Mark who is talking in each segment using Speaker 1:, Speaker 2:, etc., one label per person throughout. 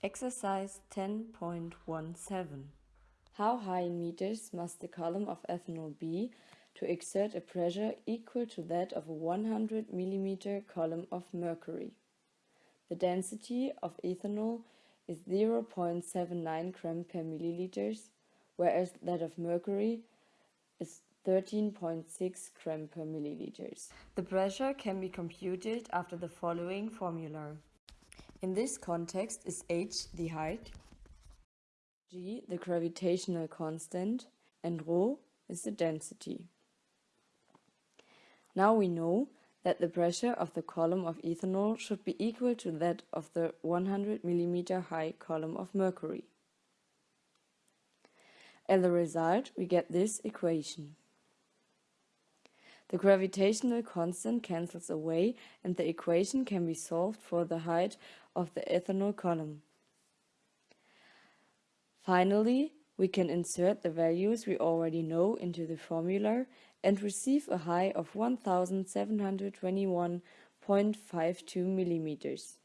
Speaker 1: Exercise 10.17 How high in meters must the column of ethanol be to exert a pressure equal to that of a 100 mm column of mercury? The density of ethanol is 0.79 gram per milliliters, whereas that of mercury is 13.6 gram per milliliters. The pressure can be computed after the following formula. In this context is h the height, g the gravitational constant, and rho is the density. Now we know that the pressure of the column of ethanol should be equal to that of the 100 mm high column of mercury. As a result, we get this equation. The gravitational constant cancels away and the equation can be solved for the height of the ethanol column. Finally, we can insert the values we already know into the formula and receive a high of 1721.52 millimeters.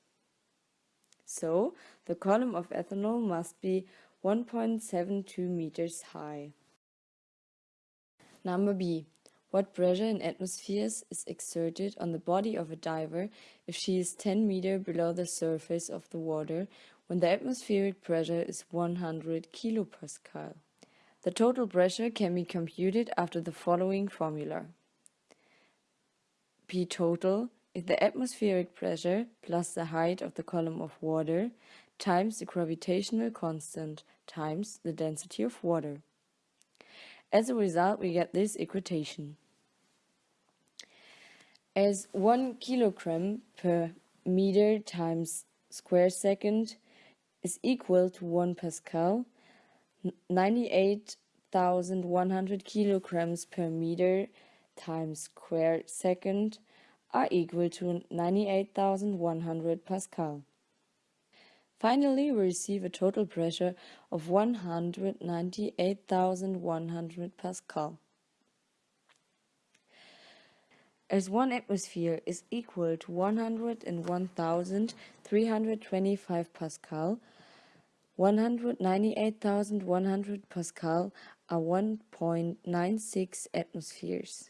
Speaker 1: So, the column of ethanol must be 1.72 meters high. Number B. What pressure in atmospheres is exerted on the body of a diver if she is 10 meter below the surface of the water when the atmospheric pressure is 100 kilopascal? The total pressure can be computed after the following formula. P total is the atmospheric pressure plus the height of the column of water times the gravitational constant times the density of water. As a result, we get this equation as 1 kilogram per meter times square second is equal to 1 pascal, 98,100 kilograms per meter times square second are equal to 98,100 pascal. Finally, we receive a total pressure of 198,100 pascal. As one atmosphere is equal to 101,325 Pascal, 198,100 Pascal are 1.96 atmospheres.